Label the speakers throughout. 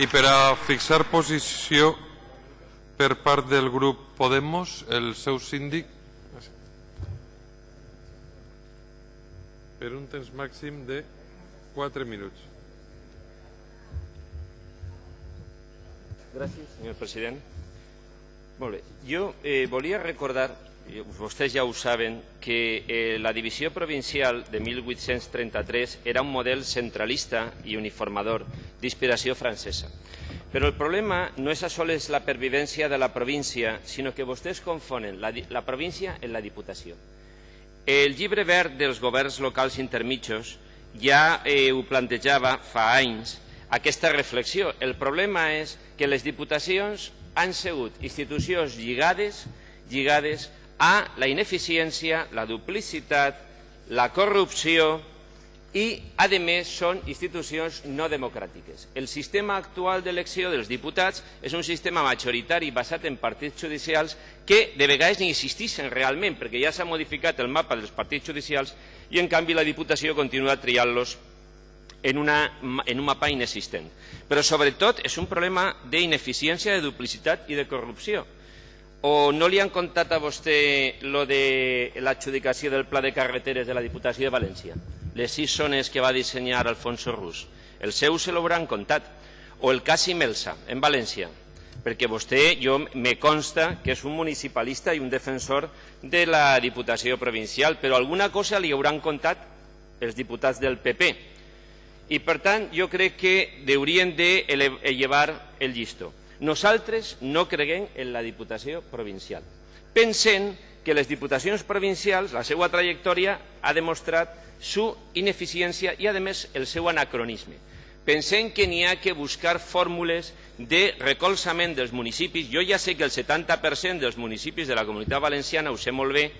Speaker 1: I per a fixar posició per part del grup Podemos, el seu síndic, per un temps màxim de 4 minuts.
Speaker 2: Gràcies, senyor president. Molt bé. Jo eh, volia recordar, vostès ja ho saben, que eh, la divisió provincial de 1833 era un model centralista i uniformador d'inspiració francesa. Però el problema no és a soles la pervivència de la província, sinó que vostès confonen la, la província en la diputació. El llibre verd dels governs locals intermitjos ja eh, ho plantejava fa anys aquesta reflexió. El problema és que les diputacions han sigut institucions lligades, lligades a la ineficiència, la duplicitat, la corrupció i, a més, són institucions no democràtiques. El sistema actual d'elecció dels diputats és un sistema majoritari basat en partits judicials que de vegades ni existeixen realment, perquè ja s'ha modificat el mapa dels partits judicials i, en canvi, la Diputació continua triant-los en, una, en un mapa inexistent. Però, sobretot, és un problema d'ineficiència, de duplicitat i de corrupció. O no li han contat a vostè lo de l'adjudicació del pla de carreteres de la Diputació de València? Les sis zones que va dissenyar Alfonso Rus. El seu se l'hauran contat. O el cas Imelsa, en València, perquè vostè, jo me consta que és un municipalista i un defensor de la Diputació Provincial, però alguna cosa li hauran contat els diputats del PP i, per tant, jo crec que haurien d'elevar el llistó. Nosaltres no creguem en la Diputació provincial, pensem que les diputacions provincials, la seva trajectòria, ha demostrat su ineficiència i, a més, el seu anacronisme. Pensem que n'hi ha que buscar fórmules de recolzament dels municipis. Jo ja sé que el 70% dels municipis de la comunitat valenciana, ho sé molt bé,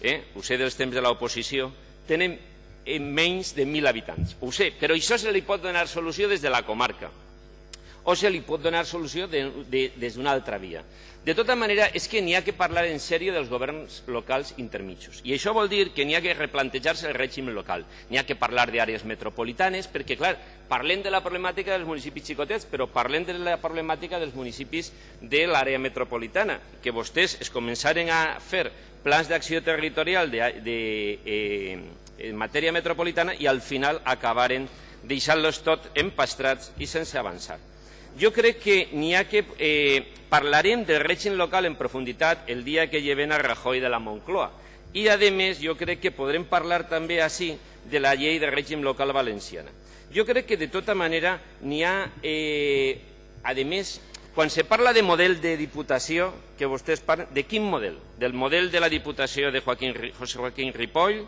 Speaker 2: eh, ho sé dels temps de l'oposició, tenen en menys de 1.000 habitants. Ho sé, però això se li pot donar solució des de la comarca o se li pot donar solució de, de, des d'una altra via. De tota manera, és que n'hi ha que parlar en sèrio dels governs locals intermitjos. I això vol dir que n'hi ha que replantejar-se el règim local. N'hi ha que parlar d'àrees metropolitanes, perquè, clar, parlem de la problemàtica dels municipis xicotets, però parlem de la problemàtica dels municipis de l'àrea metropolitana, que vostès es començaren a fer plans d'acció territorial de, de, eh, en matèria metropolitana i al final acabaren deixant-los tot empastrats i sense avançar. Jo crec que n'hi ha que... Eh, parlarem del règim local en profunditat el dia que lleven a Rajoy de la Moncloa. I, a més, jo crec que podrem parlar també així de la llei de règim local valenciana. Jo crec que, de tota manera, n'hi ha... Eh, a més, quan se parla de model de diputació, que vostès parlen, de quin model? Del model de la diputació de Joaquín, José Joaquín Ripoll,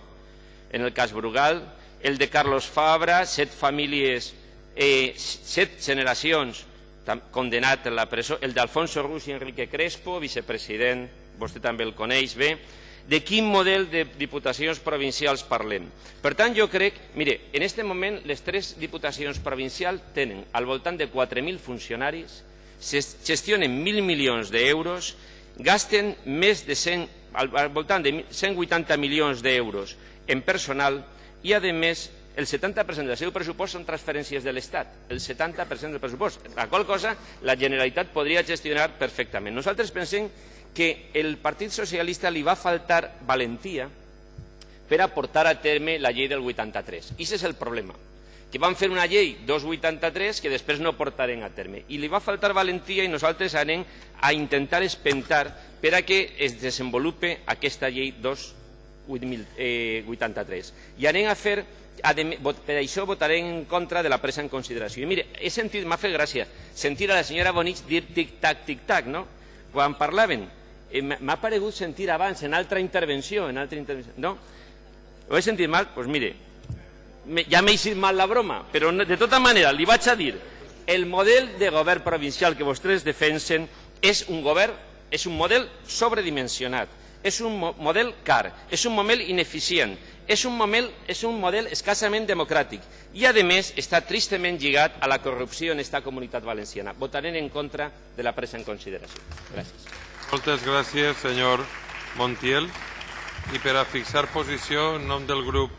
Speaker 2: en el cas Brugal, el de Carlos Fabra, set famílies, eh, set generacions condenat a la presó, el d'Alfonso Rus i Enrique Crespo, vicepresident, vostè també el coneix bé, de quin model de diputacions provincials parlem. Per tant, jo crec, mire, en aquest moment les tres diputacions provincials tenen al voltant de 4.000 funcionaris, gestionen 1.000 milions d'euros, gasten més de 100, al, voltant de 180 milions d'euros en personal i, a més, el 70% del seu pressupost són transferències de l'Estat, el 70% del pressupost, la qual cosa la Generalitat podria gestionar perfectament. Nosaltres pensem que el Partit Socialista li va faltar valentia per a portar a terme la llei del 83. I és el problema, que van fer una llei 283 que després no portaren a terme. I li va faltar valentia i nosaltres anem a intentar espentar per a que es desenvolupe aquesta llei 283 83. I anem a fer, per això votarem en contra de la presa en consideració. I mire, he sentit, m'ha fet gràcia, sentir a la senyora Bonich dir tic-tac, tic-tac, no? Quan parlaven, eh, m'ha paregut sentir abans, en altra intervenció, en altra intervenció, no? Ho he sentit mal? Doncs pues mire, ja m'he eixit mal la broma, però de tota manera li vaig a dir, el model de govern provincial que vostès defensen és un govern, és un model sobredimensionat, és un model car, és un model ineficient, és un model, és un model escassament democràtic i, a més, està tristament lligat a la corrupció en aquesta comunitat valenciana. Votarem en contra de la presa en consideració. Gràcies.
Speaker 1: Moltes gràcies, senyor Montiel. I per a fixar posició en nom del grup